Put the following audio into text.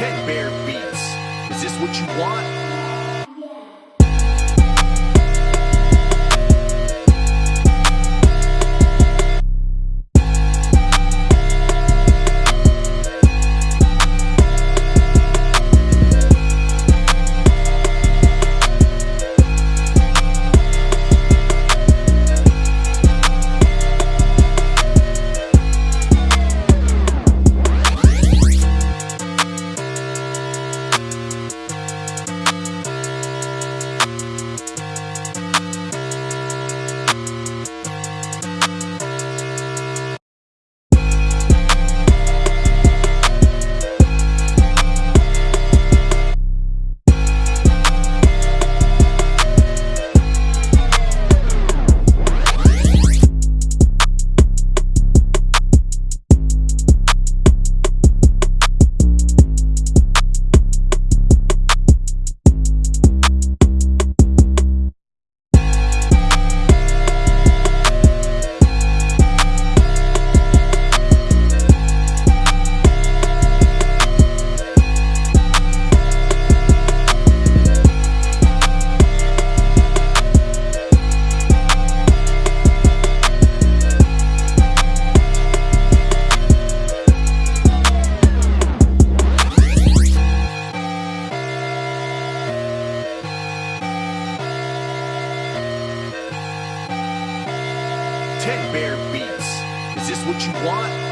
Ted Bear Beats. Is this what you want? Ted Bear Beats. Is this what you want?